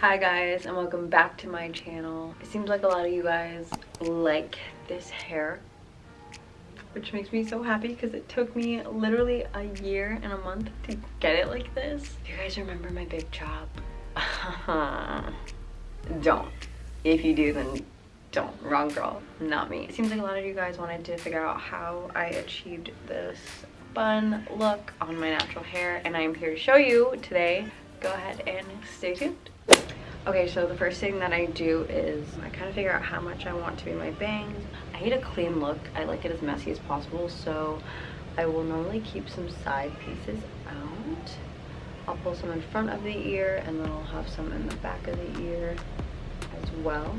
Hi guys and welcome back to my channel. It seems like a lot of you guys like this hair which makes me so happy because it took me literally a year and a month to get it like this. You guys remember my big chop? don't. If you do then don't. Wrong girl, not me. It seems like a lot of you guys wanted to figure out how I achieved this bun look on my natural hair and I'm here to show you today. Go ahead and stay tuned. Okay, so the first thing that I do is I kind of figure out how much I want to be my bangs. I hate a clean look. I like it as messy as possible, so I will normally keep some side pieces out. I'll pull some in front of the ear, and then I'll have some in the back of the ear as well.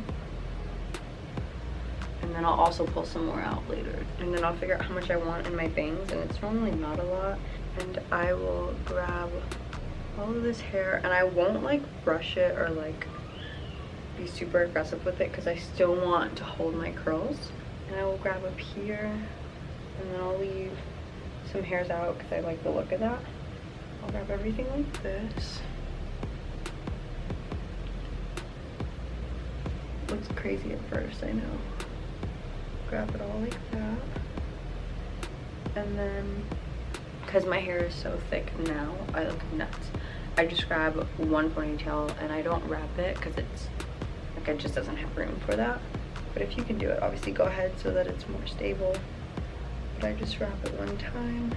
And then I'll also pull some more out later. And then I'll figure out how much I want in my bangs, and it's normally not a lot. And I will grab all of this hair and I won't like brush it or like be super aggressive with it because I still want to hold my curls. And I will grab up here and then I'll leave some hairs out because I like the look of that. I'll grab everything like this. Looks crazy at first I know. Grab it all like that. And then because my hair is so thick now I look nuts I just grab one ponytail and I don't wrap it because it's like it just doesn't have room for that. But if you can do it obviously go ahead so that it's more stable. But I just wrap it one time.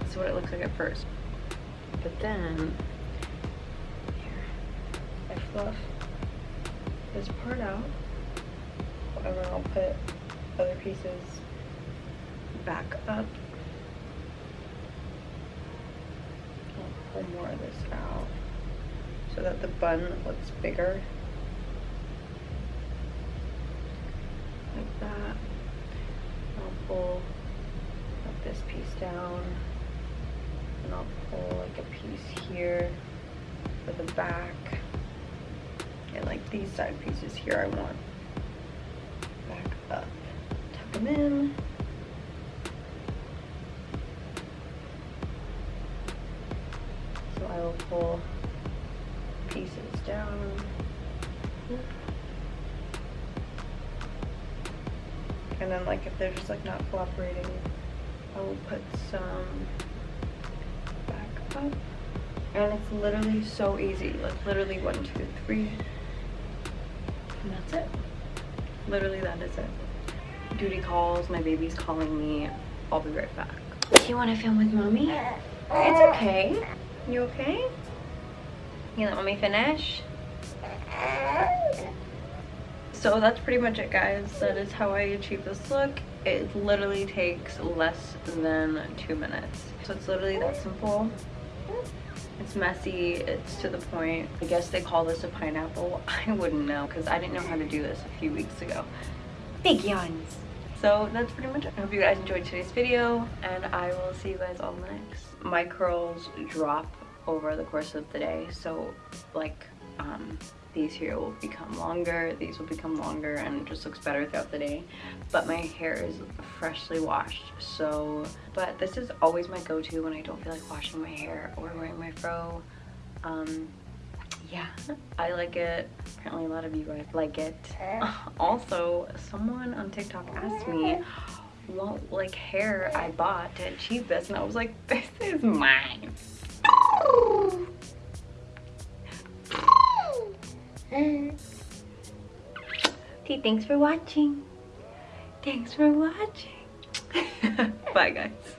That's what it looks like at first. But then here I fluff this part out. And then I'll put other pieces back up pull more of this out so that the bun looks bigger. Like that. I'll pull this piece down and I'll pull like a piece here for the back. And like these side pieces here I want back up. Tuck them in. Pull pieces down. And then like if they're just like not cooperating, I will put some back up. And it's literally so easy. Like literally one, two, three. And that's it. Literally that is it. Duty calls, my baby's calling me. I'll be right back. Do you want to film with mommy? It's okay. You okay? You let me finish? So that's pretty much it guys. That is how I achieve this look. It literally takes less than two minutes. So it's literally that simple. It's messy, it's to the point. I guess they call this a pineapple. I wouldn't know because I didn't know how to do this a few weeks ago. Big yawns. So that's pretty much it. I hope you guys enjoyed today's video and I will see you guys all next. My curls drop over the course of the day. So like um, these here will become longer, these will become longer and it just looks better throughout the day. But my hair is freshly washed. So, but this is always my go-to when I don't feel like washing my hair or wearing my fro. Um, yeah, I like it. Apparently a lot of you guys like it. also, someone on TikTok asked me what like hair I bought to achieve this and I was like, this is mine. Okay, thanks for watching. Thanks for watching. Bye, guys.